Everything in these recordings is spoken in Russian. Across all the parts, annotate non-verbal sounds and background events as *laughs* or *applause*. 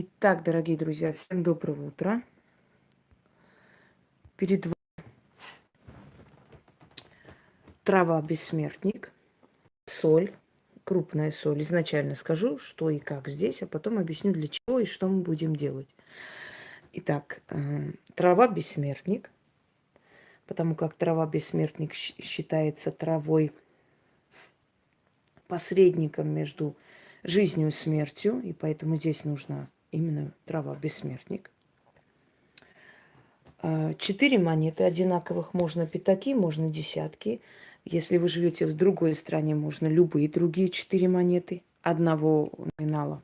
Итак, дорогие друзья, всем доброго утра. Перед вами трава бессмертник, соль, крупная соль. Изначально скажу, что и как здесь, а потом объясню, для чего и что мы будем делать. Итак, э, трава бессмертник, потому как трава бессмертник считается травой посредником между жизнью и смертью, и поэтому здесь нужна именно трава бессмертник. А, четыре монеты одинаковых, можно пятаки, можно десятки. Если вы живете в другой стране, можно любые другие четыре монеты одного номинала.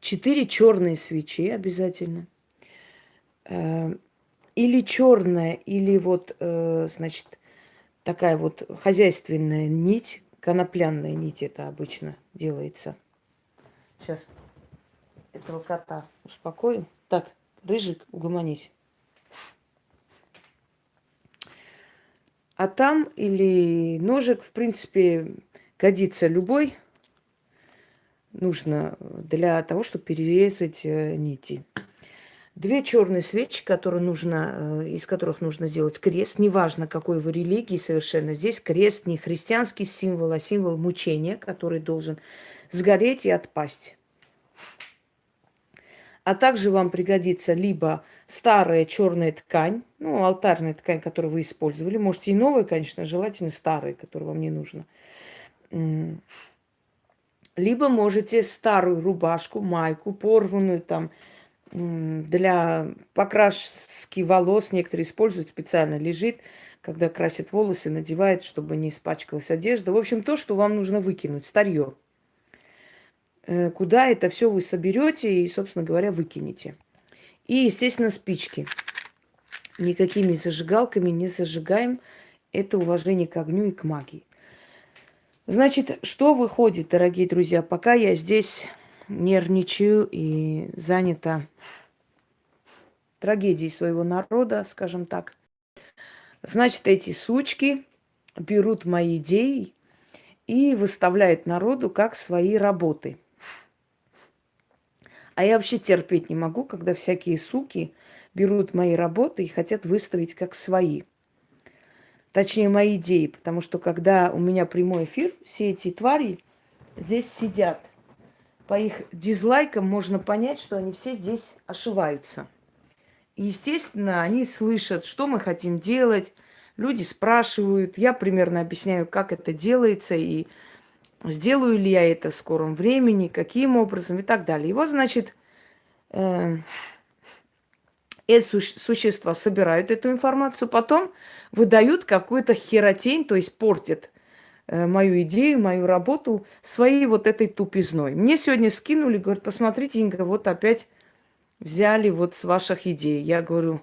Четыре черные свечи обязательно. А, или черная, или вот, э, значит, такая вот хозяйственная нить, конопляная нить это обычно делается – Сейчас этого кота успокою. Так, Рыжик, угомонись. А там или ножик, в принципе, годится любой. Нужно для того, чтобы перерезать э, нити. Две черные свечи, которые нужно, э, из которых нужно сделать крест. Неважно, какой вы религии совершенно. Здесь крест не христианский символ, а символ мучения, который должен сгореть и отпасть. А также вам пригодится либо старая черная ткань, ну, алтарная ткань, которую вы использовали. Можете и новая, конечно, желательно старая, которая вам не нужна. Либо можете старую рубашку, майку, порванную там, для покраски волос некоторые используют специально, лежит, когда красят волосы, надевает, чтобы не испачкалась одежда. В общем, то, что вам нужно выкинуть, старье. Э, куда это все вы соберете и, собственно говоря, выкинете. И, естественно, спички. Никакими зажигалками не зажигаем. Это уважение к огню и к магии. Значит, что выходит, дорогие друзья, пока я здесь нервничаю и занята трагедией своего народа, скажем так. Значит, эти сучки берут мои идеи и выставляют народу как свои работы – а я вообще терпеть не могу, когда всякие суки берут мои работы и хотят выставить как свои. Точнее, мои идеи. Потому что когда у меня прямой эфир, все эти твари здесь сидят. По их дизлайкам можно понять, что они все здесь ошиваются. И, естественно, они слышат, что мы хотим делать. Люди спрашивают, я примерно объясняю, как это делается, и сделаю ли я это в скором времени, каким образом и так далее. Его, значит, э, эти существа собирают эту информацию, потом выдают какую-то херотень, то есть портят мою идею, мою работу своей вот этой тупизной. Мне сегодня скинули, говорят, посмотрите, Инга, вот опять взяли вот с ваших идей. Я говорю,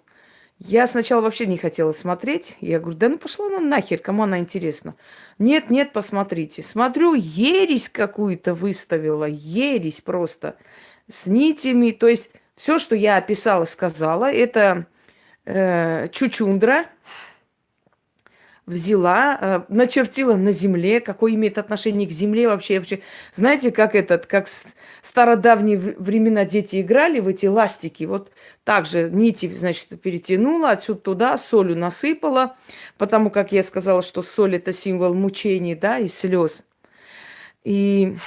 я сначала вообще не хотела смотреть. Я говорю, да ну пошла она нахер, кому она интересна. Нет, нет, посмотрите. Смотрю, ересь какую-то выставила, ересь просто. С нитями, то есть все, что я описала, сказала, это э, чучундра, взяла, э, начертила на земле, какое имеет отношение к земле вообще. вообще. Знаете, как этот, как стародавние времена дети играли в эти ластики. Вот так же нити, значит, перетянула, отсюда туда солью насыпала, потому как я сказала, что соль это символ мучений, да, и слез. И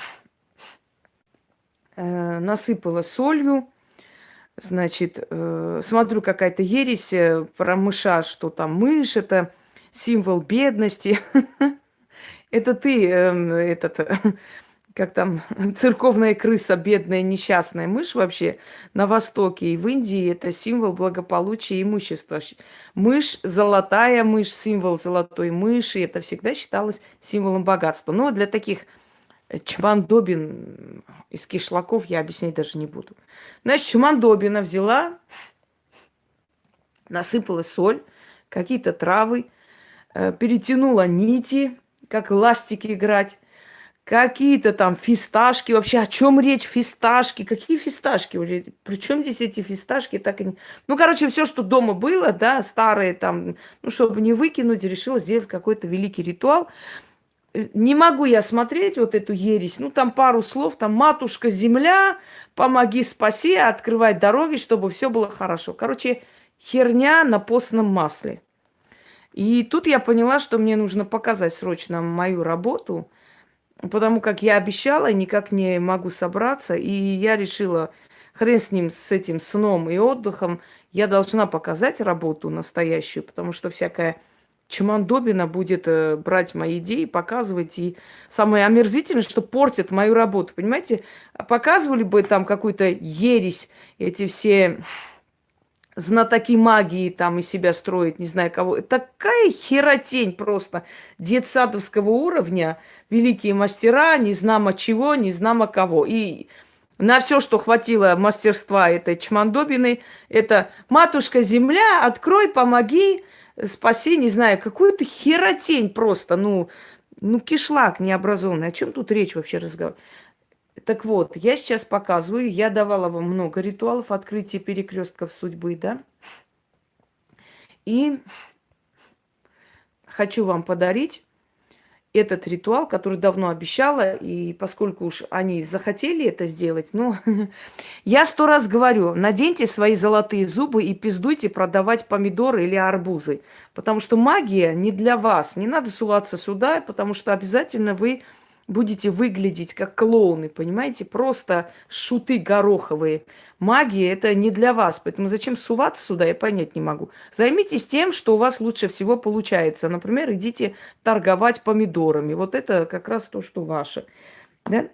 э, насыпала солью, значит, э, смотрю, какая-то ересь э, про мыша, что там мышь, это символ бедности. *laughs* Это ты, эм, этот, *laughs* как там, *laughs* церковная крыса, бедная несчастная мышь вообще на Востоке и в Индии это символ благополучия и имущества. Мышь, золотая мышь, символ золотой мыши, это всегда считалось символом богатства. Но для таких чмандобин из кишлаков я объяснять даже не буду. Значит, чмандобина взяла, насыпала соль, какие-то травы, Э, перетянула нити, как ластики играть, какие-то там фисташки. Вообще, о чем речь? Фисташки. Какие фисташки? Причем здесь эти фисташки? Так и не... Ну, короче, все, что дома было, да, старые там, ну, чтобы не выкинуть, решила сделать какой-то великий ритуал. э, не могу я смотреть вот эту ересь. Ну, там пару слов, там «Матушка земля, помоги, спаси, открывай дороги, чтобы все было хорошо». Короче, херня на постном масле. И тут я поняла, что мне нужно показать срочно мою работу, потому как я обещала, никак не могу собраться, и я решила, хрен с ним, с этим сном и отдыхом, я должна показать работу настоящую, потому что всякая Чемандобина будет э, брать мои идеи, показывать. И самое омерзительное, что портит мою работу. Понимаете, показывали бы там какую-то ересь, эти все знатоки магии там из себя строить, не знаю кого. Такая херотень просто детсадовского уровня. Великие мастера, не знамо чего, не знамо кого. И на все, что хватило мастерства этой чмандобины, это «Матушка Земля, открой, помоги, спаси», не знаю, какую-то херотень просто, ну, ну, кишлак необразованный. О чем тут речь вообще разговор? Так вот, я сейчас показываю, я давала вам много ритуалов открытия перекрестков судьбы, да? И хочу вам подарить этот ритуал, который давно обещала, и поскольку уж они захотели это сделать, ну, *laughs* я сто раз говорю, наденьте свои золотые зубы и пиздуйте продавать помидоры или арбузы, потому что магия не для вас, не надо суваться сюда, потому что обязательно вы будете выглядеть как клоуны, понимаете? Просто шуты гороховые. Магия – это не для вас, поэтому зачем суваться сюда, я понять не могу. Займитесь тем, что у вас лучше всего получается. Например, идите торговать помидорами. Вот это как раз то, что ваше. Да?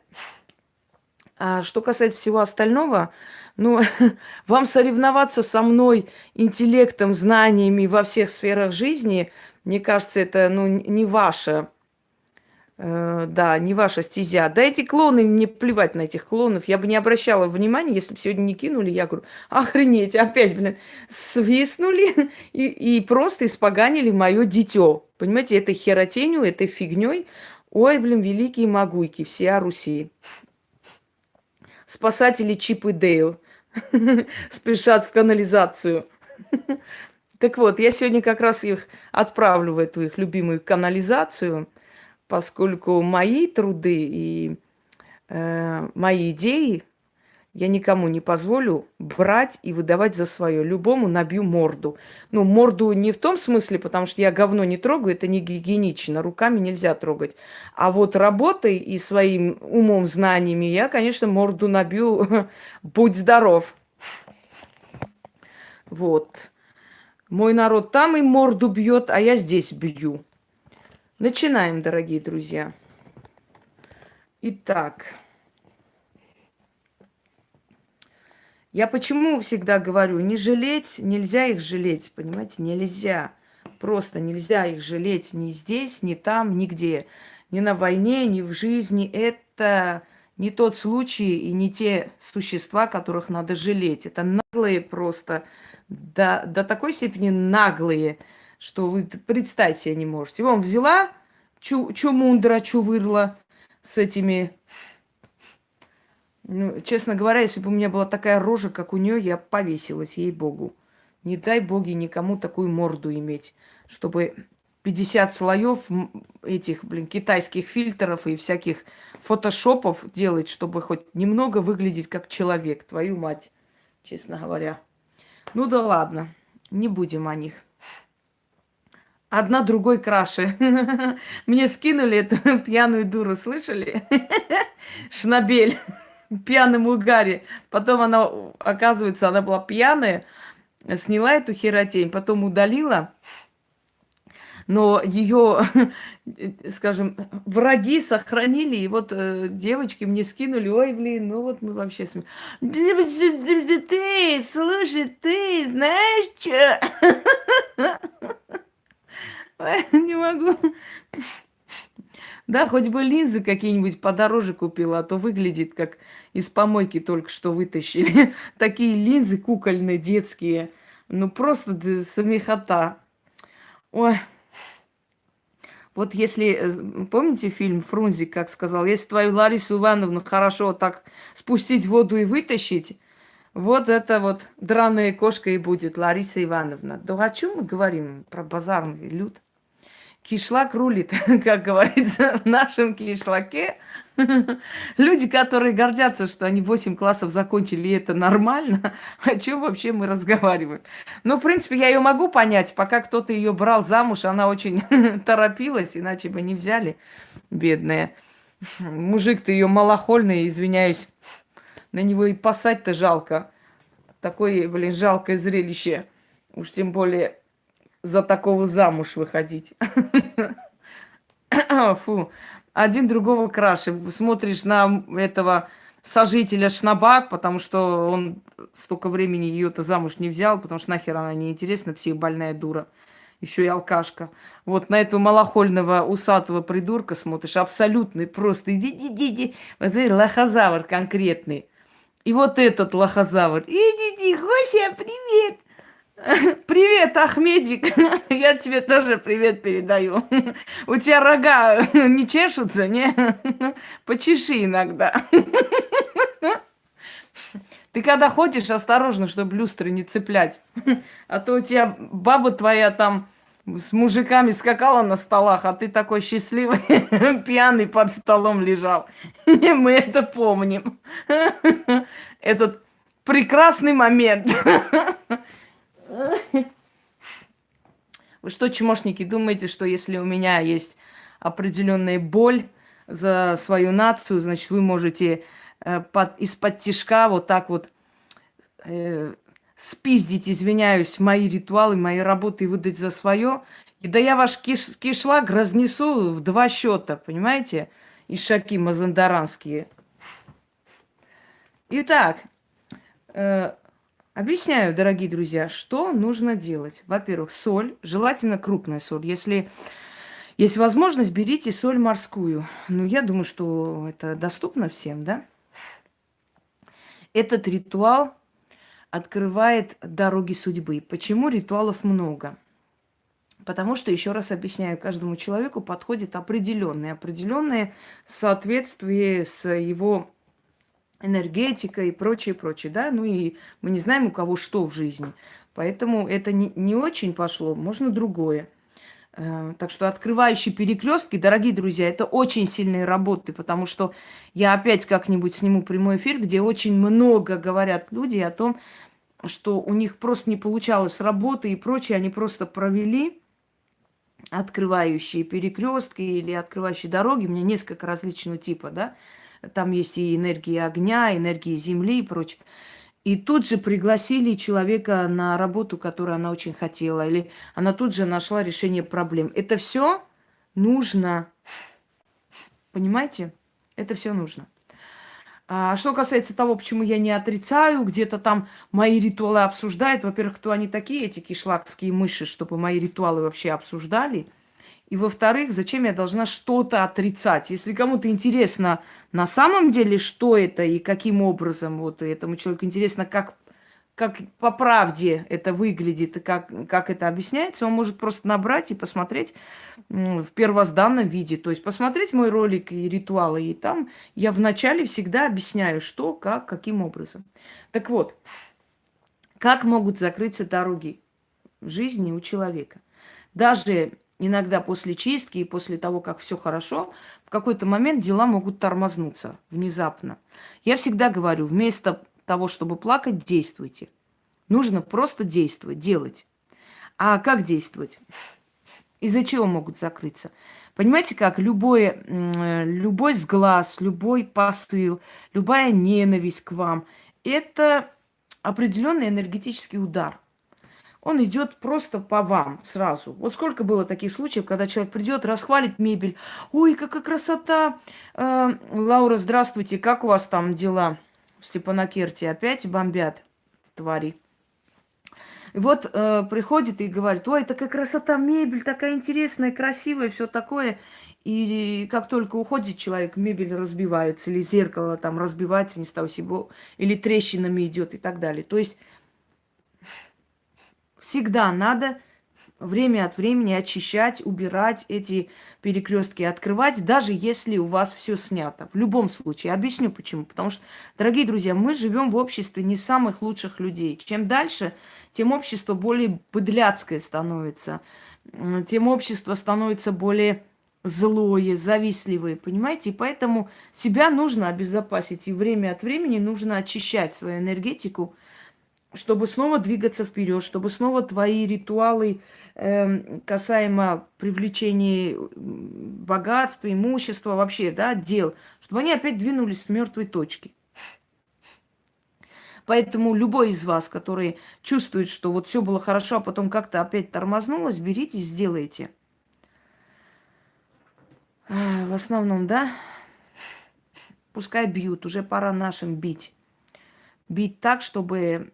А что касается всего остального, ну, *laughs* вам соревноваться со мной интеллектом, знаниями во всех сферах жизни, мне кажется, это ну, не ваше да, не ваша стезя. Да эти клоны, мне плевать на этих клонов. Я бы не обращала внимания, если бы сегодня не кинули. Я говорю, охренеть, опять, блин, свистнули и, и просто испоганили мое дитё. Понимаете, этой херотенью, этой фигней. Ой, блин, великие могуйки, все Руси. Спасатели Чип и Дейл *laughs* спешат в канализацию. Так вот, я сегодня как раз их отправлю в эту их любимую канализацию – поскольку мои труды и э, мои идеи я никому не позволю брать и выдавать за свое. Любому набью морду. Ну, морду не в том смысле, потому что я говно не трогаю, это не гигиенично, руками нельзя трогать. А вот работой и своим умом, знаниями я, конечно, морду набью. *laughs* Будь здоров. Вот. Мой народ там и морду бьет, а я здесь бью. Начинаем, дорогие друзья. Итак, я почему всегда говорю, не жалеть, нельзя их жалеть, понимаете, нельзя. Просто нельзя их жалеть ни здесь, ни там, нигде. Ни на войне, ни в жизни. Это не тот случай и не те существа, которых надо жалеть. Это наглые просто, до, до такой степени наглые, что вы представить себе не можете. Вон взяла чу, чумундра, чувырла с этими... Ну, честно говоря, если бы у меня была такая рожа, как у нее, я повесилась, ей-богу. Не дай боги никому такую морду иметь, чтобы 50 слоев этих, блин, китайских фильтров и всяких фотошопов делать, чтобы хоть немного выглядеть как человек, твою мать, честно говоря. Ну да ладно, не будем о них. Одна другой краше. *laughs* Мне скинули эту *laughs* пьяную дуру, слышали? *laughs* Шнабель. Пьяным угаре. Потом она, оказывается, она была пьяная, сняла эту херотень, потом удалила. Но ее, скажем, враги сохранили. И вот э, девочки мне скинули, ой, блин, ну вот мы вообще смеем. Ты, слушай, ты знаешь что? *laughs* Не могу. Да, хоть бы линзы какие-нибудь подороже купила, а то выглядит как из помойки только что вытащили. *laughs* Такие линзы кукольные, детские. Ну, просто смехота. Ой. Вот если, э, помните фильм Фрунзик, как сказал, если твою Ларису Ивановну хорошо так спустить в воду и вытащить, вот это вот драная кошка и будет Лариса Ивановна. Да о чем мы говорим? Про базарный люд? Кишлак рулит, *laughs* как говорится, в нашем кишлаке. *laughs* Люди, которые гордятся, что они 8 классов закончили, и это нормально, *laughs* о чем вообще мы разговариваем? Ну, в принципе, я ее могу понять. Пока кто-то ее брал замуж, она очень торопилась, иначе бы не взяли, бедная. Мужик-то ее малохольный, извиняюсь. На него и пасать-то жалко. Такое, блин, жалкое зрелище. Уж тем более за такого замуж выходить. Фу. Один другого краше. Смотришь на этого сожителя Шнабак, потому что он столько времени ее-то замуж не взял, потому что нахер она неинтересна, психбольная дура. Еще и алкашка. Вот на этого малохольного усатого придурка смотришь, абсолютный, просто иди-иди-иди. Вот это лохозавр конкретный. И вот этот лохозавр. Иди-иди, Гося, привет! *laughs* Привет, Ахмедик. *laughs* Я тебе тоже привет передаю. *laughs* У тебя рога не чешутся, не? Почеши иногда. Ты когда ходишь, осторожно, чтобы люстры не цеплять. А то у тебя баба твоя там с мужиками скакала на столах, а ты такой счастливый, пьяный под столом лежал. Мы это помним. Этот прекрасный момент. *laughs* Вы что, чмошники, думаете, что если у меня есть определенная боль за свою нацию, значит, вы можете э, под, из-под тишка вот так вот э, спиздить, извиняюсь, мои ритуалы, мои работы выдать за свое? И да я ваш киш, кишлак разнесу в два счета, понимаете? Ишаки мазандаранские. Итак, э, Объясняю, дорогие друзья, что нужно делать. Во-первых, соль, желательно крупная соль. Если есть возможность, берите соль морскую. Ну, я думаю, что это доступно всем, да? Этот ритуал открывает дороги судьбы. Почему ритуалов много? Потому что, еще раз объясняю, каждому человеку подходит определенное, определенное соответствие с его энергетика и прочее, прочее, да, ну и мы не знаем, у кого что в жизни. Поэтому это не, не очень пошло, можно другое. Э, так что открывающие перекрестки, дорогие друзья, это очень сильные работы, потому что я опять как-нибудь сниму прямой эфир, где очень много говорят люди о том, что у них просто не получалось работы и прочее, они просто провели открывающие перекрестки или открывающие дороги, меня несколько различного типа, да, там есть и энергия огня, энергия земли и прочее. И тут же пригласили человека на работу, которую она очень хотела, или она тут же нашла решение проблем. Это все нужно. Понимаете? Это все нужно. А что касается того, почему я не отрицаю, где-то там мои ритуалы обсуждают. Во-первых, кто они такие, эти кишлакские мыши, чтобы мои ритуалы вообще обсуждали. И во-вторых, зачем я должна что-то отрицать? Если кому-то интересно на самом деле, что это и каким образом вот этому человеку интересно, как, как по правде это выглядит и как, как это объясняется, он может просто набрать и посмотреть в первозданном виде. То есть посмотреть мой ролик и ритуалы. И там я вначале всегда объясняю, что, как, каким образом. Так вот, как могут закрыться дороги жизни у человека? Даже иногда после чистки и после того, как все хорошо, в какой-то момент дела могут тормознуться внезапно. Я всегда говорю, вместо того, чтобы плакать, действуйте. Нужно просто действовать, делать. А как действовать? Из-за чего могут закрыться? Понимаете, как любой, любой сглаз, любой посыл, любая ненависть к вам – это определенный энергетический удар – он идет просто по вам сразу. Вот сколько было таких случаев, когда человек придет, расхвалит мебель. Ой, какая красота! Э, Лаура, здравствуйте, как у вас там дела в Степанакерте? Опять бомбят твари. И вот э, приходит и говорит, ой, такая красота, мебель такая интересная, красивая, все такое. И как только уходит человек, мебель разбивается, или зеркало там разбивается, не стал себе, или трещинами идет и так далее. То есть Всегда надо время от времени очищать, убирать эти перекрестки, открывать, даже если у вас все снято. В любом случае. Объясню почему. Потому что, дорогие друзья, мы живем в обществе не самых лучших людей. Чем дальше, тем общество более быдляцкое становится. тем общество становится более злое, завистливое, понимаете? И поэтому себя нужно обезопасить, и время от времени нужно очищать свою энергетику, чтобы снова двигаться вперед, чтобы снова твои ритуалы э, касаемо привлечения богатства, имущества, вообще, да, дел, чтобы они опять двинулись с мертвой точки. Поэтому любой из вас, который чувствует, что вот все было хорошо, а потом как-то опять тормознулось, берите, сделайте. В основном, да, пускай бьют, уже пора нашим бить. Бить так, чтобы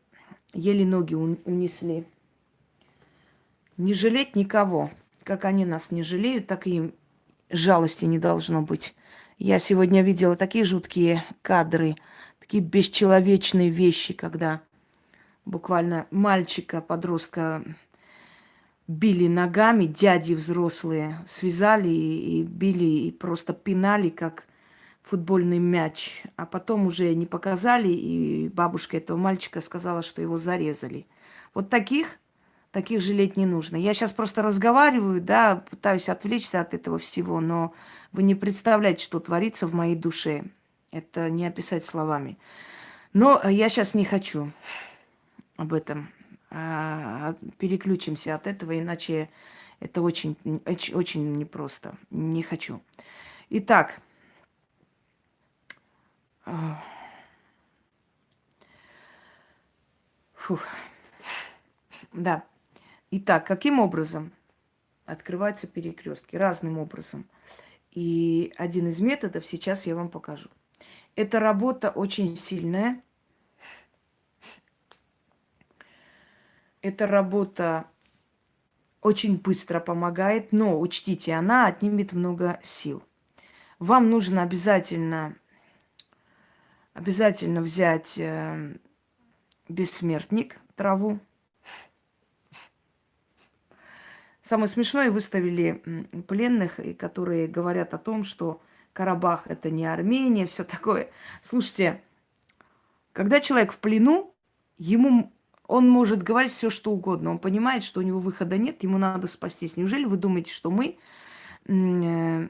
еле ноги унесли. Не жалеть никого. Как они нас не жалеют, так и им жалости не должно быть. Я сегодня видела такие жуткие кадры, такие бесчеловечные вещи, когда буквально мальчика, подростка били ногами, дяди взрослые связали и били, и просто пинали, как футбольный мяч. А потом уже не показали, и бабушка этого мальчика сказала, что его зарезали. Вот таких, таких жалеть не нужно. Я сейчас просто разговариваю, да, пытаюсь отвлечься от этого всего, но вы не представляете, что творится в моей душе. Это не описать словами. Но я сейчас не хочу об этом а, переключимся от этого, иначе это очень, очень непросто. Не хочу. Итак, фух. Да. Итак, каким образом открываются перекрестки? Разным образом. И один из методов сейчас я вам покажу. Эта работа очень сильная. Эта работа очень быстро помогает, но учтите, она отнимет много сил. Вам нужно обязательно, обязательно взять э, бессмертник, траву. Самое смешное, выставили пленных, которые говорят о том, что Карабах это не Армения, все такое. Слушайте, когда человек в плену, ему он может говорить все, что угодно. Он понимает, что у него выхода нет, ему надо спастись. Неужели вы думаете, что мы э,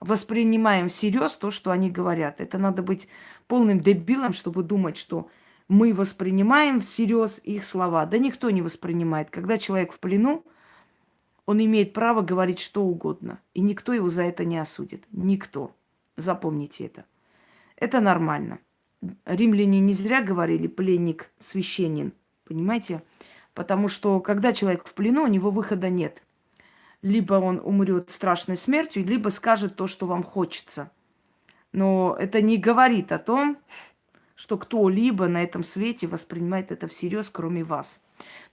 воспринимаем всерьез то, что они говорят? Это надо быть полным дебилом, чтобы думать, что мы воспринимаем всерьез их слова. Да никто не воспринимает. Когда человек в плену, он имеет право говорить что угодно. И никто его за это не осудит. Никто. Запомните это. Это нормально. Римляне не зря говорили пленник священен. Понимаете? Потому что когда человек в плену, у него выхода нет. Либо он умрет страшной смертью, либо скажет то, что вам хочется. Но это не говорит о том, что кто-либо на этом свете воспринимает это всерьез, кроме вас.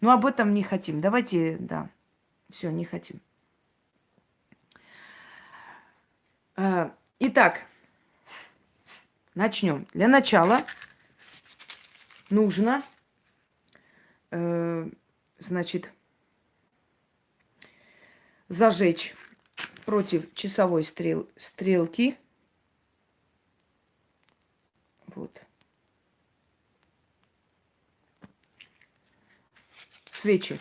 Но об этом не хотим. Давайте, да, все, не хотим. А, итак, начнем. Для начала нужно э, значит, зажечь против часовой стрел, стрелки. Вот. Свечи.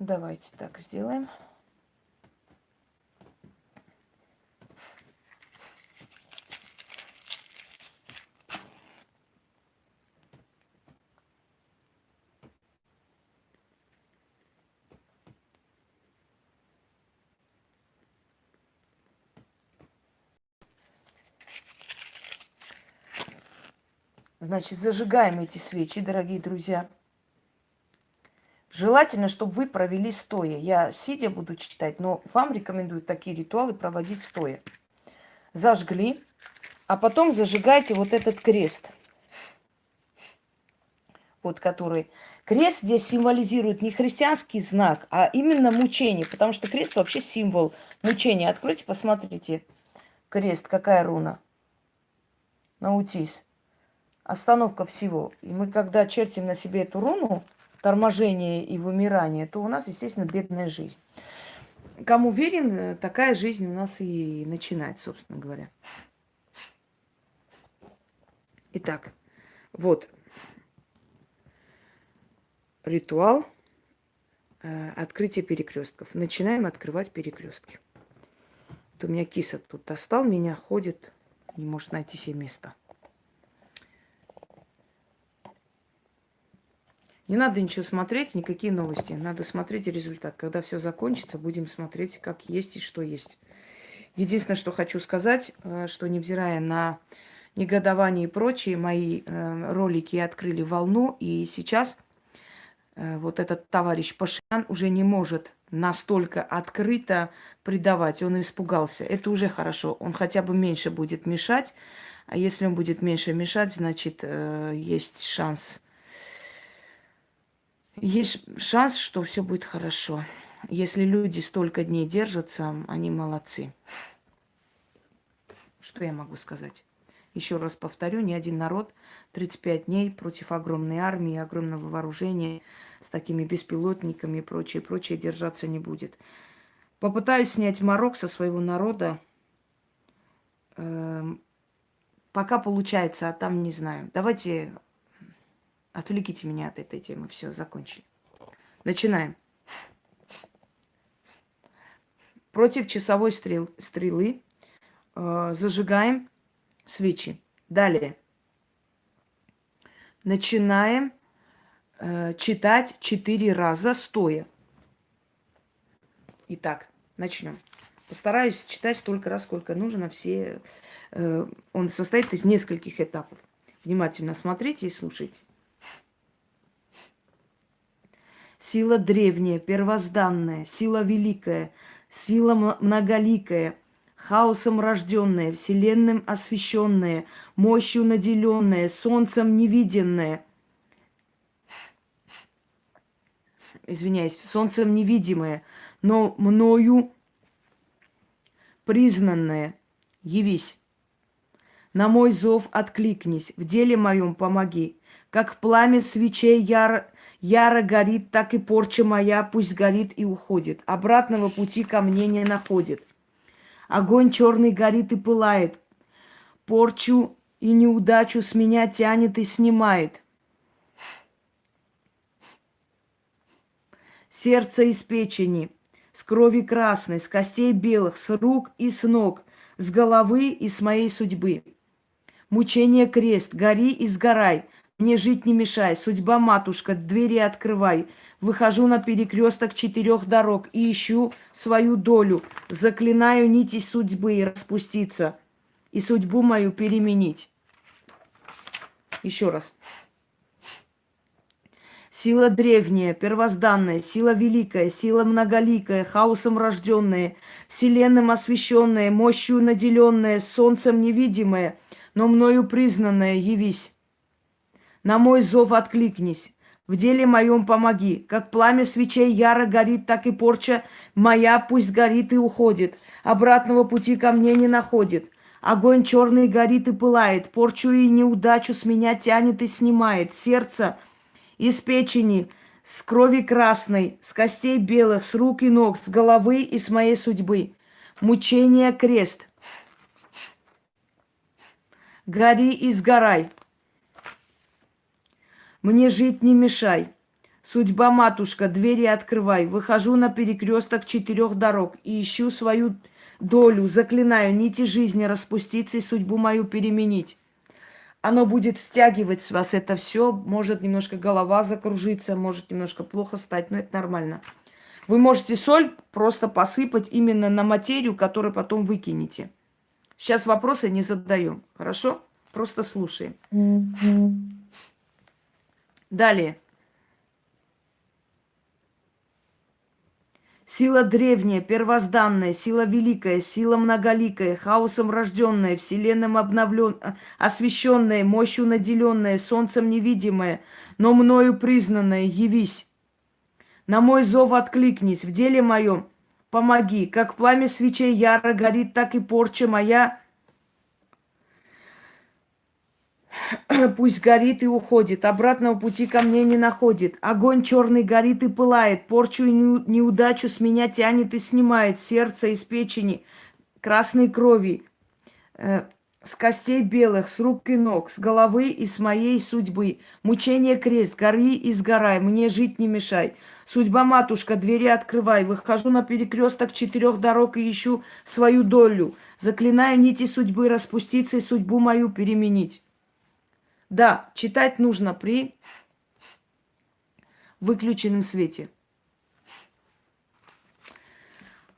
Давайте так сделаем. Значит, зажигаем эти свечи, дорогие друзья. Желательно, чтобы вы провели стоя. Я сидя буду читать, но вам рекомендую такие ритуалы проводить стоя. Зажгли, а потом зажигайте вот этот крест. Вот который. Крест здесь символизирует не христианский знак, а именно мучение. Потому что крест вообще символ мучения. Откройте, посмотрите. Крест, какая руна. Наутись остановка всего. И мы, когда чертим на себе эту руну, торможение и вымирание, то у нас, естественно, бедная жизнь. Кому верен, такая жизнь у нас и начинает, собственно говоря. Итак, вот. ритуал э, открытия перекрестков. Начинаем открывать перекрестки. Вот у меня киса тут достал меня, ходит, не может найти себе место. Не надо ничего смотреть, никакие новости. Надо смотреть результат. Когда все закончится, будем смотреть, как есть и что есть. Единственное, что хочу сказать, э, что невзирая на негодование и прочие, мои э, ролики открыли волну, и сейчас э, вот этот товарищ Пашиан уже не может настолько открыто предавать. Он испугался. Это уже хорошо. Он хотя бы меньше будет мешать. А если он будет меньше мешать, значит, есть шанс есть шанс, что все будет хорошо. Если люди столько дней держатся, они молодцы. Что я могу сказать? Еще раз повторю, ни один народ 35 дней против огромной армии, огромного вооружения, с такими беспилотниками и прочее, прочее держаться не будет. Попытаюсь снять Марок со своего народа. Эм, пока получается, а там не знаю. Давайте Отвлеките меня от этой темы. Все, закончили. Начинаем. Против часовой стрел, стрелы э, зажигаем свечи. Далее. Начинаем э, читать четыре раза стоя. Итак, начнем. Постараюсь читать столько раз, сколько нужно. Все, э, он состоит из нескольких этапов. Внимательно смотрите и слушайте. Сила древняя, первозданная, сила великая, сила многоликая, хаосом рожденная, вселенным освященная, мощью наделенная, солнцем невиденная. Извиняюсь, солнцем невидимое, но мною признанное. Явись. На мой зов откликнись, в деле моем помоги. Как пламя свечей яро, яро горит, так и порча моя пусть горит и уходит. Обратного пути ко мне не находит. Огонь черный горит и пылает. Порчу и неудачу с меня тянет и снимает. Сердце из печени, с крови красной, с костей белых, с рук и с ног, с головы и с моей судьбы. Мучение крест, гори и сгорай – мне жить не мешай, судьба матушка, двери открывай. Выхожу на перекресток четырех дорог и ищу свою долю. Заклинаю нити судьбы и распуститься, и судьбу мою переменить. Еще раз. Сила древняя, первозданная, сила великая, сила многоликая, хаосом рожденная, вселенным освященная, мощью наделенная, солнцем невидимая, но мною признанная, явись. На мой зов откликнись. В деле моем помоги. Как пламя свечей яро горит, так и порча моя пусть горит и уходит. Обратного пути ко мне не находит. Огонь черный горит и пылает. Порчу и неудачу с меня тянет и снимает. Сердце из печени, с крови красной, с костей белых, с рук и ног, с головы и с моей судьбы. Мучение крест. Гори и сгорай. Мне жить не мешай. Судьба, матушка, двери открывай. Выхожу на перекресток четырех дорог и ищу свою долю. Заклинаю нити жизни распуститься и судьбу мою переменить. Оно будет стягивать с вас это все. Может немножко голова закружиться, может немножко плохо стать, но это нормально. Вы можете соль просто посыпать именно на материю, которую потом выкинете. Сейчас вопросы не задаем, хорошо? Просто слушаем. Далее. Сила древняя, первозданная, сила великая, сила многоликая, хаосом рожденная, вселенным обновлен, освященная, мощью наделенная, солнцем невидимая, но мною признанная, явись. На мой зов откликнись, в деле моем помоги, как пламя свечей яро горит, так и порча моя *clears throat* Пусть горит и уходит, обратного пути ко мне не находит. Огонь черный горит и пылает, порчу и неудачу с меня тянет и снимает сердце из печени, красной крови, э, с костей белых, с рук и ног, с головы и с моей судьбы. Мучение крест, гори и сгорай, мне жить не мешай. Судьба, матушка, двери открывай. Выхожу на перекресток четырех дорог и ищу свою долю. Заклинаю нити судьбы распуститься и судьбу мою переменить. Да, читать нужно при выключенном свете.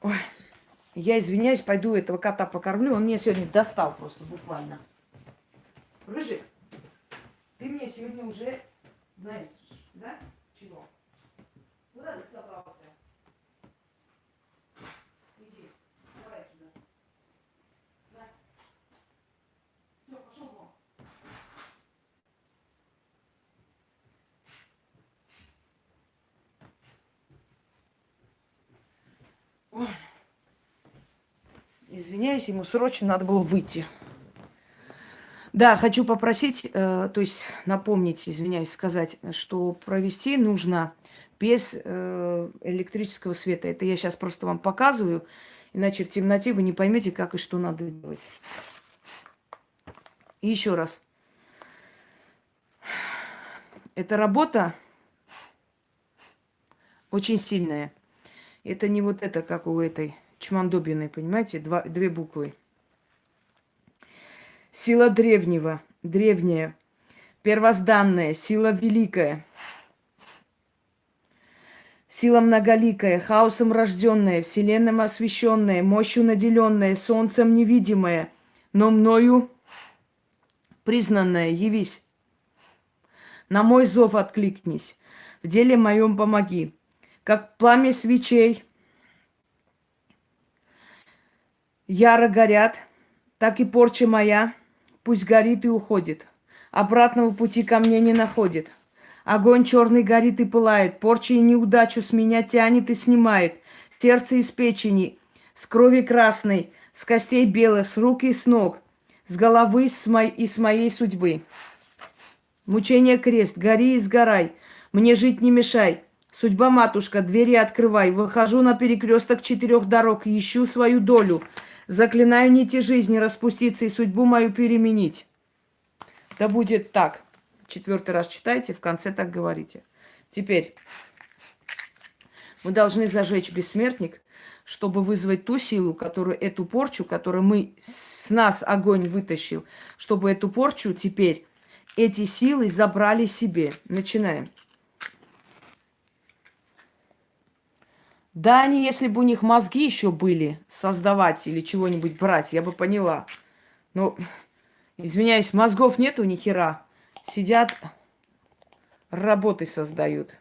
Ой. Я извиняюсь, пойду этого кота покормлю. Он меня сегодня достал просто буквально. Рыжик, ты мне сегодня уже знаешь, да? Чего? Куда ты собрался? Иди, давай сюда. Да. Все, пошел вон. Ой. Извиняюсь, ему срочно надо было выйти. Да, хочу попросить, э, то есть напомнить, извиняюсь, сказать, что провести нужно без э, электрического света. Это я сейчас просто вам показываю, иначе в темноте вы не поймете, как и что надо делать. И еще раз. Эта работа очень сильная. Это не вот это, как у этой Чмандобиной, понимаете, два, две буквы. Сила древнего, древняя, первозданная, сила великая, сила многоликая, хаосом рожденная, вселенным освященная, мощью наделенная, солнцем невидимая, но мною признанная, явись. На мой зов откликнись, в деле моем помоги. Как пламя свечей – яро горят, так и порча моя пусть горит и уходит. Обратного пути ко мне не находит. Огонь черный горит и пылает, порча и неудачу с меня тянет и снимает. Сердце из печени, с крови красной, с костей белых, с рук и с ног, с головы с мо... и с моей судьбы. Мучение крест, гори и сгорай, мне жить не мешай. Судьба, матушка, двери открывай. Выхожу на перекресток четырех дорог ищу свою долю. Заклинаю нити жизни распуститься и судьбу мою переменить. Да будет так. Четвертый раз читайте, в конце так говорите. Теперь мы должны зажечь бессмертник, чтобы вызвать ту силу, которую эту порчу, которую мы с нас огонь вытащил, чтобы эту порчу теперь эти силы забрали себе. Начинаем. Да, они, если бы у них мозги еще были создавать или чего-нибудь брать, я бы поняла. Но, извиняюсь, мозгов нету ни хера. Сидят, работы создают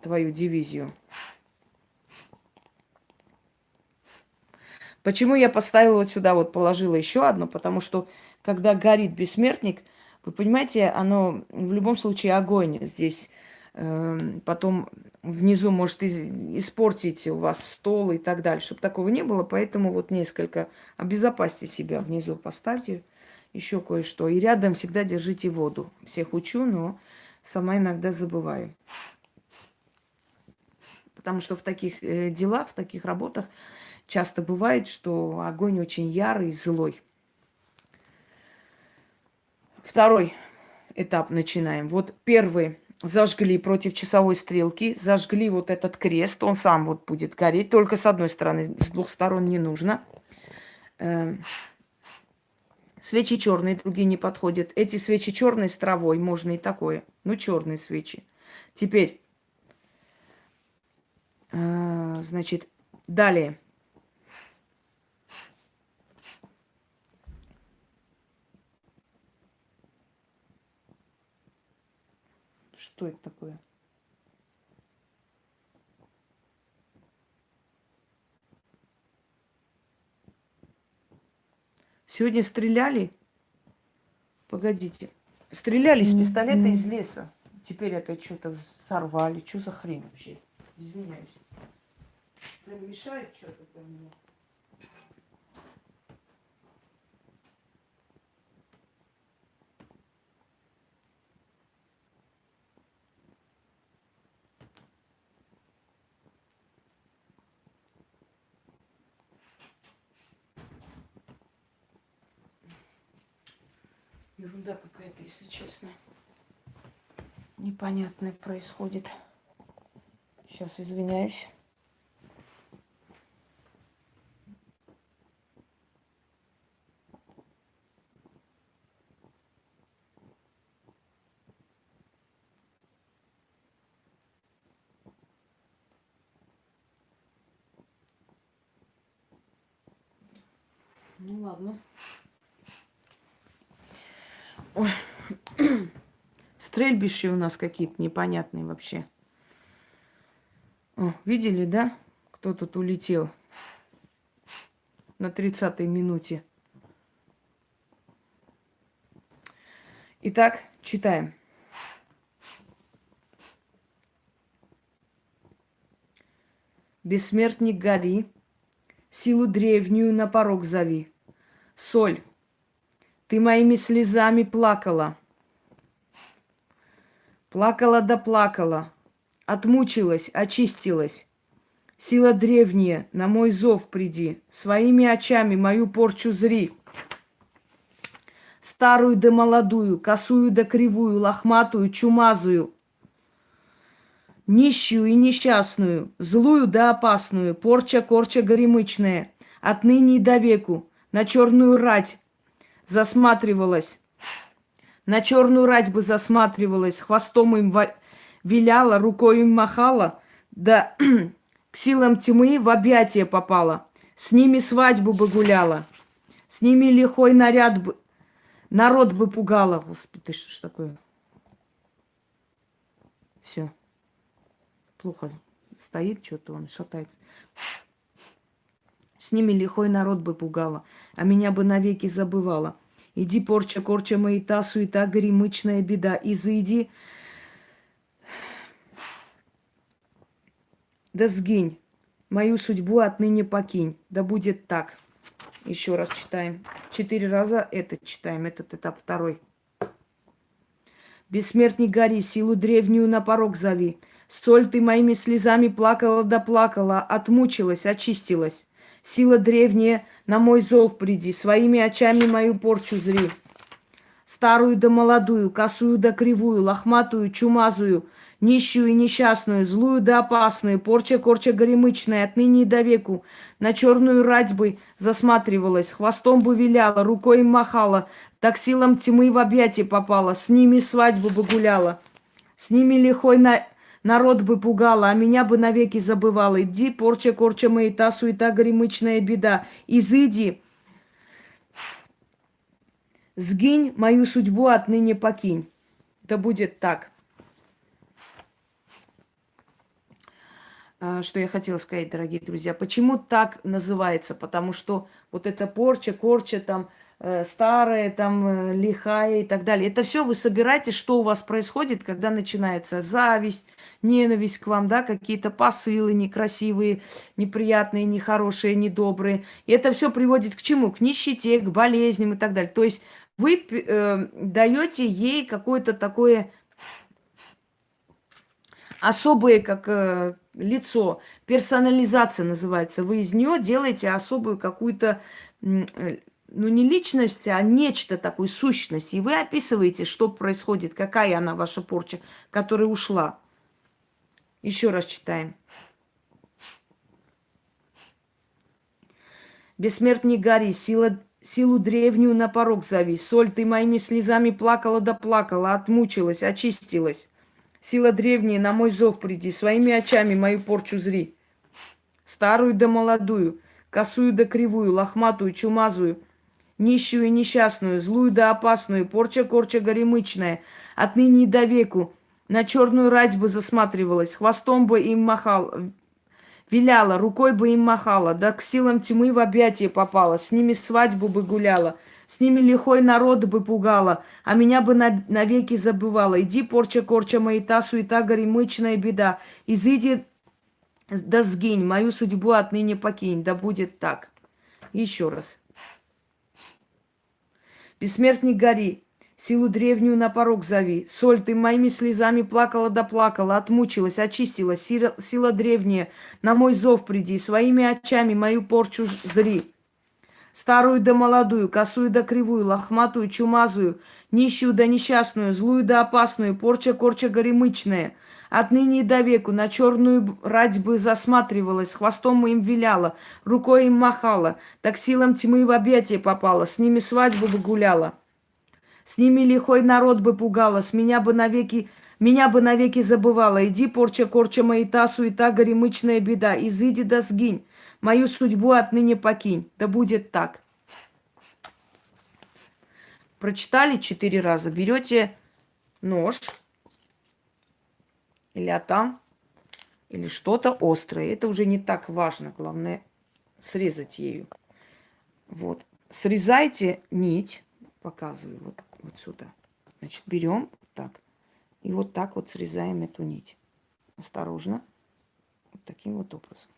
твою дивизию. Почему я поставила вот сюда, вот положила еще одно? Потому что, когда горит бессмертник, вы понимаете, оно в любом случае огонь здесь потом внизу может испортить у вас стол и так далее, чтобы такого не было. Поэтому вот несколько обезопасьте себя внизу, поставьте еще кое-что. И рядом всегда держите воду. Всех учу, но сама иногда забываю. Потому что в таких э, делах, в таких работах часто бывает, что огонь очень ярый, злой. Второй этап начинаем. Вот первый зажгли против часовой стрелки, зажгли вот этот крест, он сам вот будет гореть, только с одной стороны, с двух сторон не нужно. Эм, свечи черные, другие не подходят. Эти свечи черные с травой, можно и такое. Ну, черные свечи. Теперь, э, значит, далее. Что это такое? Сегодня стреляли? Погодите. Стреляли с пистолета из леса. Теперь опять что-то сорвали. Что за хрень вообще? Извиняюсь. Прям мешает что-то для Ерунда какая-то, если честно. Непонятное происходит. Сейчас извиняюсь. Ну ладно. Ой. *clears throat* Стрельбища у нас какие-то непонятные вообще. О, видели, да? Кто тут улетел на 30-й минуте. Итак, читаем. Бессмертник гори, силу древнюю на порог зови. Соль, ты моими слезами плакала. Плакала да плакала, отмучилась, очистилась. Сила древняя, на мой зов приди, своими очами мою порчу зри. Старую да молодую, косую да кривую, лохматую, чумазую, нищую и несчастную, злую да опасную, порча-корча горемычная, отныне и до веку, на черную рать засматривалась, на черную рать бы засматривалась, хвостом им виляла, рукой им махала, да к силам тьмы в объятия попала. С ними свадьбу бы гуляла, с ними лихой наряд бы, народ бы пугала. Господи, что ж такое? Все. Плохо стоит что-то, он шатается. С ними лихой народ бы пугала, а меня бы навеки забывала. Иди, порча, корча мои, та суета, горемычная беда. Изыди, да сгинь, мою судьбу отныне покинь. Да будет так. Еще раз читаем. Четыре раза это читаем, этот этап второй. Бессмертный гори, силу древнюю на порог зови. Соль ты моими слезами плакала да плакала, отмучилась, очистилась. Сила древняя, на мой зов приди, своими очами мою порчу зри. Старую да молодую, косую да кривую, лохматую, чумазую, нищую и несчастную, злую да опасную, порча-корча горемычная, отныне и до веку, на черную рать бы засматривалась, хвостом бы виляла, рукой махала, так силам тьмы в объятия попала, с ними свадьбу бы гуляла, с ними лихой на Народ бы пугала, а меня бы навеки забывала. Иди, порча, корча моя, та суета, горемычная беда. Изыди, сгинь, мою судьбу отныне покинь. Да будет так. А, что я хотела сказать, дорогие друзья. Почему так называется? Потому что вот эта порча, корча там, старая, там, э, лихая и так далее. Это все вы собираете, что у вас происходит, когда начинается зависть, ненависть к вам, да, какие-то посылы некрасивые, неприятные, нехорошие, недобрые. И это все приводит к чему? К нищете, к болезням и так далее. То есть вы э, даете ей какое-то такое особое, как э, лицо, персонализация называется. Вы из нее делаете особую какую-то э, ну не личность, а нечто такое, сущность. И вы описываете, что происходит, какая она ваша порча, которая ушла. Еще раз читаем. Бессмертный гори, сила, силу древнюю на порог зови. Соль, ты моими слезами плакала да плакала, отмучилась, очистилась. Сила древняя, на мой зов приди, своими очами мою порчу зри. Старую да молодую, косую да кривую, лохматую, чумазую – нищую и несчастную, злую да опасную, порча-корча горемычная, отныне до веку, на черную рать бы засматривалась, хвостом бы им махал, виляла, рукой бы им махала, да к силам тьмы в объятия попала, с ними свадьбу бы гуляла, с ними лихой народ бы пугала, а меня бы навеки забывала. Иди, порча-корча моя, та суета, горемычная беда, изыди да сгинь, мою судьбу отныне покинь, да будет так. Еще раз. Бессмертник гори, силу древнюю на порог зови. Соль, ты моими слезами плакала да плакала, отмучилась, очистилась. Сила, сила древняя, на мой зов приди, своими очами мою порчу зри. Старую да молодую, косую да кривую, лохматую, чумазую, нищую да несчастную, злую да опасную, порча-корча горемычная. Отныне и до веку на черную рать бы засматривалась, хвостом им виляла, рукой им махала, так силам тьмы в объятия попала, с ними свадьбу бы гуляла. С ними лихой народ бы пугала, с меня бы навеки меня бы навеки забывала. Иди, порча, корча мои та суета, горемычная беда. Изыди да сгинь. Мою судьбу отныне покинь. Да будет так. Прочитали четыре раза. Берете нож или атам, или что-то острое. Это уже не так важно. Главное срезать ею. Вот. Срезайте нить. Показываю вот, вот сюда. Значит, берем так. И вот так вот срезаем эту нить. Осторожно. Вот таким вот образом.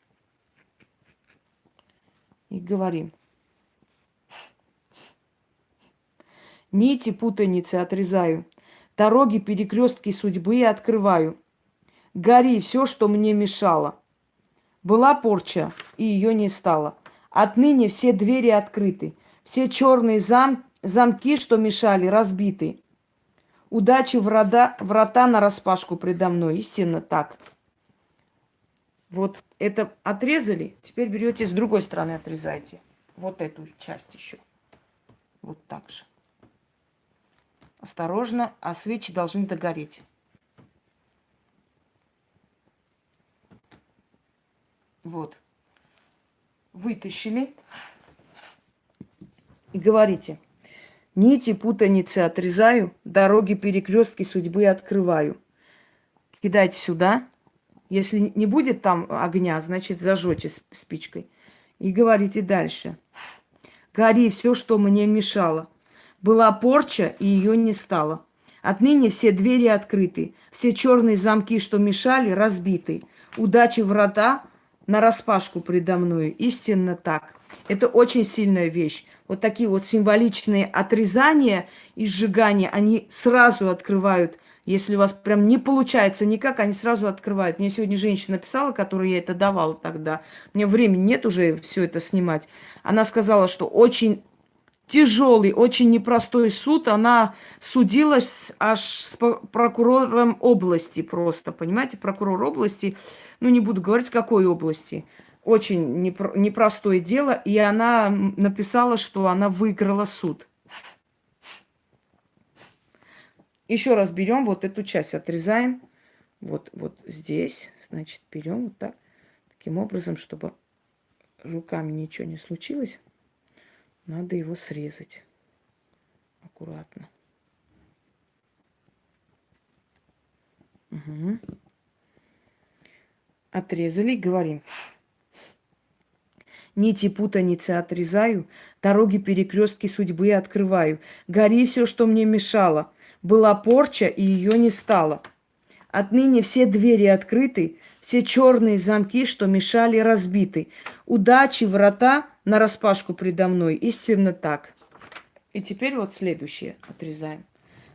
И говорим. Нити путаницы отрезаю. Дороги перекрестки судьбы открываю. Гори все, что мне мешало. Была порча, и ее не стало. Отныне все двери открыты. Все черные зам... замки, что мешали, разбиты. Удачи врата, врата на распашку предо мной. Истинно так. Вот это отрезали. Теперь берете с другой стороны отрезайте. Вот эту часть еще. Вот так же. Осторожно, а свечи должны догореть. Вот. Вытащили. И говорите – Нити путаницы отрезаю, дороги перекрестки судьбы открываю. Кидайте сюда. Если не будет там огня, значит зажжете спичкой. И говорите дальше. Гори все, что мне мешало. Была порча, и ее не стало. Отныне все двери открыты, все черные замки, что мешали, разбиты. Удачи врата на распашку предо мной. Истинно так. Это очень сильная вещь. Вот такие вот символичные отрезания и сжигания, они сразу открывают. Если у вас прям не получается никак, они сразу открывают. Мне сегодня женщина написала, которой я это давала тогда. Мне времени нет уже все это снимать. Она сказала, что очень тяжелый, очень непростой суд. Она судилась аж с прокурором области просто, понимаете? Прокурор области, ну не буду говорить, какой области – очень непростое дело, и она написала, что она выиграла суд. Еще раз берем вот эту часть, отрезаем. Вот, вот здесь, значит, берем вот так. Таким образом, чтобы руками ничего не случилось, надо его срезать аккуратно. Угу. Отрезали, говорим. Нити путаницы отрезаю, дороги перекрестки судьбы открываю. Гори все, что мне мешало. Была порча, и ее не стало. Отныне все двери открыты, все черные замки, что мешали, разбиты. Удачи, врата на распашку предо мной. Истинно так. И теперь вот следующее отрезаем.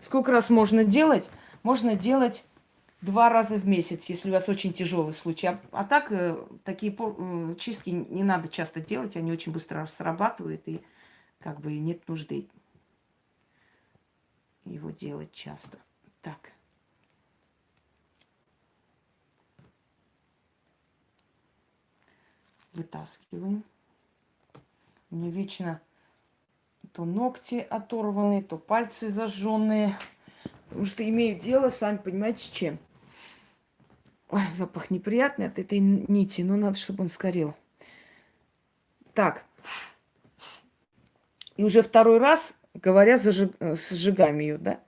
Сколько раз можно делать? Можно делать два раза в месяц, если у вас очень тяжелый случай. А, а так э, такие э, чистки не надо часто делать, они очень быстро срабатывают, и как бы нет нужды его делать часто. Так. Вытаскиваем. Меня вечно то ногти оторванные, то пальцы зажженные. Потому что имею дело, сами понимаете, с чем. Ой, запах неприятный от этой нити, но надо, чтобы он сгорел. Так. И уже второй раз, говоря, зажиг... сжигаем ее, да?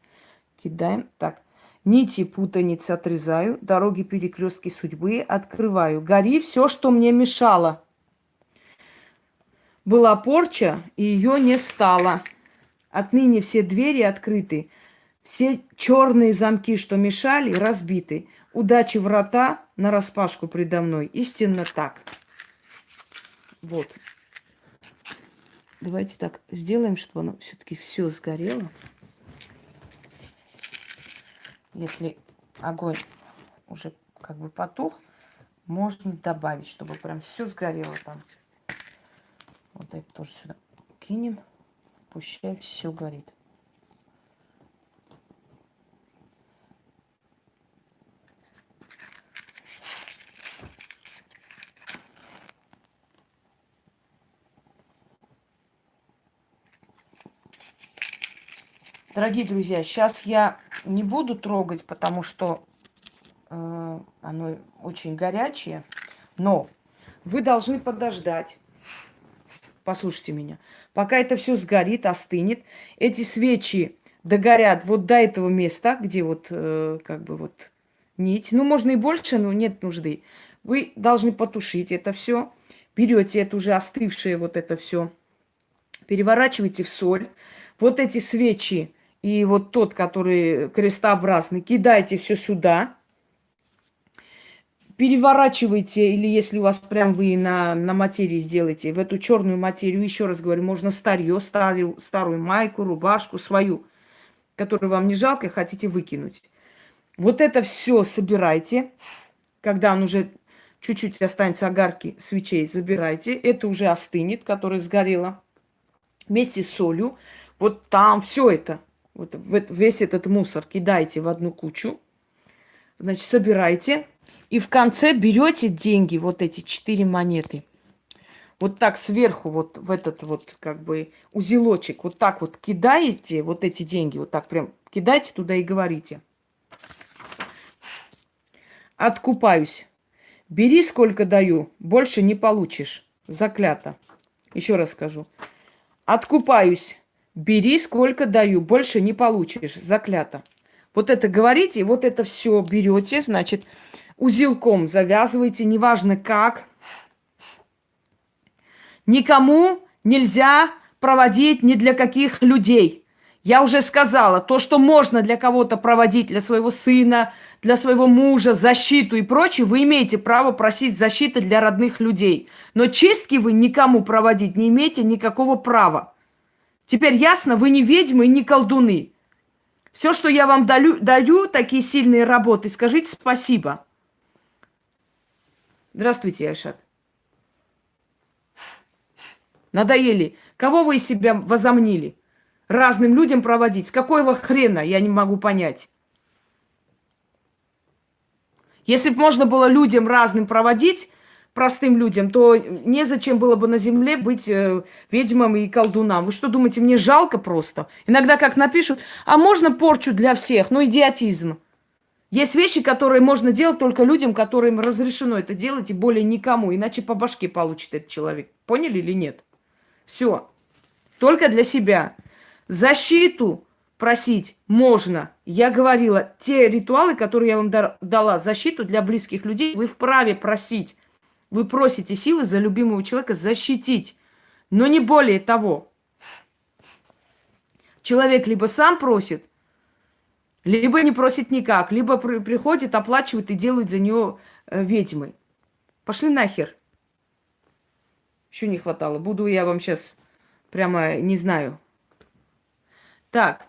Кидаем. Так. Нити путаницы отрезаю, дороги перекрестки судьбы открываю. Гори все, что мне мешало. Была порча, и ее не стало. Отныне все двери открыты, все черные замки, что мешали, разбиты. Удачи врата на распашку предо мной. Истинно так. Вот. Давайте так сделаем, чтобы оно все-таки все сгорело. Если огонь уже как бы потух, можно добавить, чтобы прям все сгорело там. Вот это тоже сюда кинем. Пущай все горит. Дорогие друзья, сейчас я не буду трогать, потому что э, оно очень горячее. Но вы должны подождать. Послушайте меня. Пока это все сгорит, остынет, эти свечи догорят вот до этого места, где вот э, как бы вот нить. Ну, можно и больше, но нет нужды. Вы должны потушить это все. Берете это уже остывшее вот это все, переворачиваете в соль. Вот эти свечи и вот тот, который крестообразный, кидайте все сюда, переворачивайте, или если у вас прям вы на, на материи сделаете, в эту черную материю, еще раз говорю, можно старье, старую, старую майку, рубашку свою, которую вам не жалко, хотите выкинуть. Вот это все собирайте, когда он уже чуть-чуть останется огарки свечей, забирайте. Это уже остынет, которое сгорело. Вместе с солью. Вот там все это вот весь этот мусор кидайте в одну кучу, значит, собирайте, и в конце берете деньги, вот эти четыре монеты, вот так сверху, вот в этот вот как бы узелочек, вот так вот кидаете вот эти деньги, вот так прям кидайте туда и говорите. Откупаюсь. Бери, сколько даю, больше не получишь. Заклято. Еще раз скажу. Откупаюсь. Бери, сколько даю, больше не получишь. Заклято. Вот это говорите, вот это все берете, значит, узелком завязываете, неважно как. Никому нельзя проводить ни для каких людей. Я уже сказала, то, что можно для кого-то проводить, для своего сына, для своего мужа, защиту и прочее, вы имеете право просить защиты для родных людей. Но чистки вы никому проводить не имеете никакого права. Теперь ясно, вы не ведьмы и не колдуны. Все, что я вам даю, даю, такие сильные работы, скажите спасибо. Здравствуйте, Айшат. Надоели. Кого вы из себя возомнили? Разным людям проводить. Какого хрена, я не могу понять. Если бы можно было людям разным проводить, простым людям, то незачем было бы на земле быть э, ведьмам и колдунам. Вы что думаете, мне жалко просто? Иногда как напишут, а можно порчу для всех? Ну, идиотизм. Есть вещи, которые можно делать только людям, которым разрешено это делать, и более никому, иначе по башке получит этот человек. Поняли или нет? Все. Только для себя. Защиту просить можно. Я говорила, те ритуалы, которые я вам дала, защиту для близких людей, вы вправе просить. Вы просите силы за любимого человека защитить, но не более того. Человек либо сам просит, либо не просит никак, либо при приходит, оплачивает и делают за нее э, ведьмой. Пошли нахер. Еще не хватало. Буду я вам сейчас прямо не знаю. Так.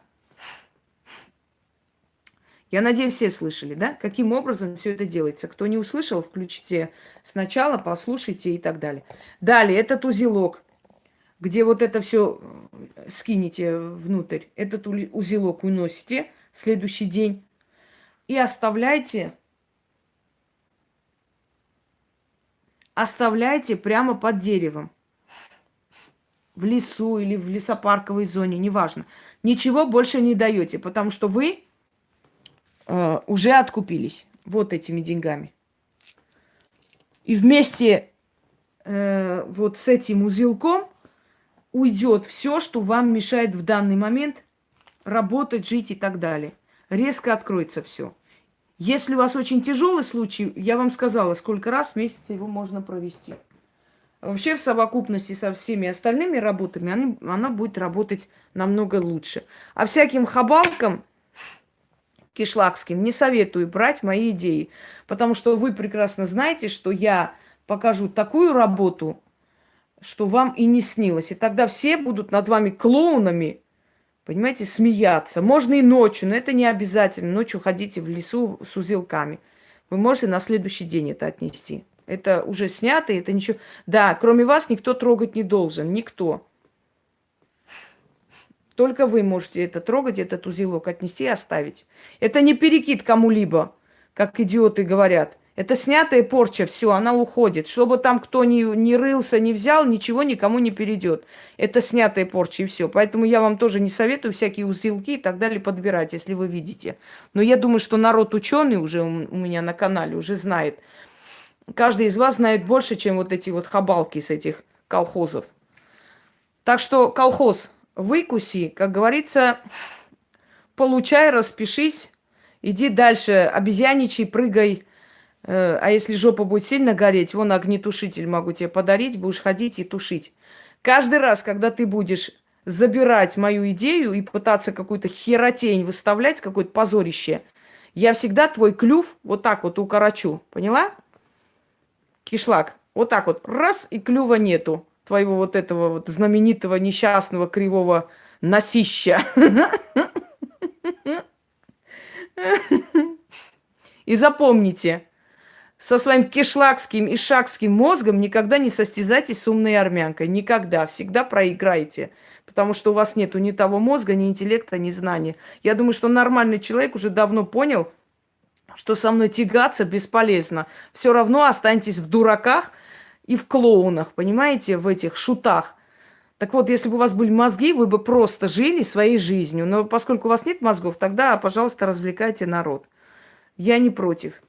Я надеюсь, все слышали, да? Каким образом все это делается? Кто не услышал, включите сначала, послушайте и так далее. Далее, этот узелок, где вот это все э, скинете внутрь, этот узелок уносите следующий день и оставляйте, оставляйте прямо под деревом. В лесу или в лесопарковой зоне, неважно. Ничего больше не даете, потому что вы э, уже откупились вот этими деньгами. И вместе э, вот с этим узелком уйдет все, что вам мешает в данный момент работать, жить и так далее. Резко откроется все. Если у вас очень тяжелый случай, я вам сказала, сколько раз в месяц его можно провести. Вообще в совокупности со всеми остальными работами она, она будет работать намного лучше. А всяким хабалкам кишлакским, не советую брать мои идеи, потому что вы прекрасно знаете, что я покажу такую работу, что вам и не снилось. И тогда все будут над вами клоунами, понимаете, смеяться. Можно и ночью, но это не обязательно. Ночью ходите в лесу с узелками. Вы можете на следующий день это отнести. Это уже снято, это ничего... Да, кроме вас никто трогать не должен, никто. Только вы можете это трогать, этот узелок отнести и оставить. Это не перекид кому-либо, как идиоты говорят. Это снятая порча, все, она уходит. Чтобы там кто ни, ни рылся, не взял, ничего никому не перейдет. Это снятая порча и все. Поэтому я вам тоже не советую всякие узелки и так далее подбирать, если вы видите. Но я думаю, что народ ученый уже у меня на канале уже знает. Каждый из вас знает больше, чем вот эти вот хабалки с этих колхозов. Так что колхоз выкуси, как говорится, получай, распишись, иди дальше, обезьяничай, прыгай, а если жопа будет сильно гореть, вон огнетушитель могу тебе подарить, будешь ходить и тушить. Каждый раз, когда ты будешь забирать мою идею и пытаться какую-то херотень выставлять, какое-то позорище, я всегда твой клюв вот так вот укорочу. Поняла? Кишлак. Вот так вот. Раз, и клюва нету. Твоего вот этого вот знаменитого несчастного кривого носища. *laughs* И запомните, со своим кишлакским и шакским мозгом никогда не состязайтесь с умной армянкой. Никогда. Всегда проиграете. Потому что у вас нет ни того мозга, ни интеллекта, ни знаний. Я думаю, что нормальный человек уже давно понял, что со мной тягаться бесполезно. Все равно останетесь в дураках и в клоунах, понимаете, в этих шутах. Так вот, если бы у вас были мозги, вы бы просто жили своей жизнью. Но поскольку у вас нет мозгов, тогда, пожалуйста, развлекайте народ. Я не против.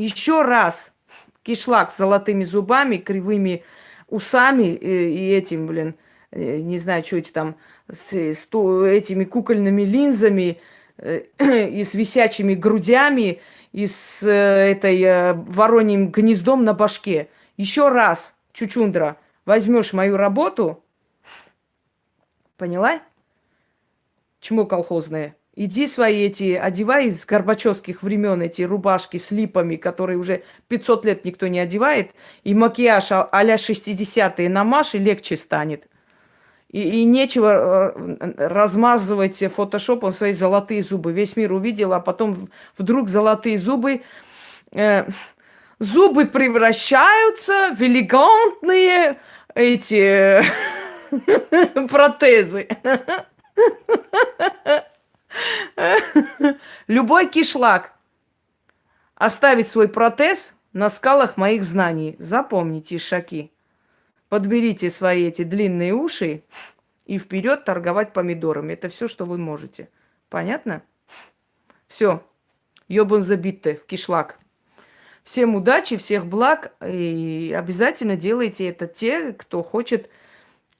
Еще раз кишлак с золотыми зубами, кривыми усами и, и этим, блин, э, не знаю, что эти там, с, с этими кукольными линзами э, *clears throat* и с висячими грудями, и с э, этой э, вороньим гнездом на башке. Еще раз, Чучундра, возьмешь мою работу, поняла? Чмо колхозное? Иди свои эти, одевай с горбачевских времен эти рубашки с липами, которые уже 500 лет никто не одевает, и макияж а- а-ля 60-е намажь, и легче станет. И, и нечего э, размазывать фотошопом свои золотые зубы. Весь мир увидел, а потом вдруг золотые зубы... Э, зубы превращаются в элегантные эти *laughs* протезы. *laughs* Любой кишлак оставить свой протез на скалах моих знаний. Запомните, шаки. Подберите свои эти длинные уши и вперед торговать помидорами. Это все, что вы можете. Понятно? Все. Ёбан забитте в кишлак. Всем удачи, всех благ. И обязательно делайте это те, кто хочет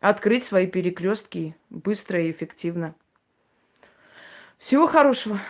открыть свои перекрестки быстро и эффективно. Всего хорошего.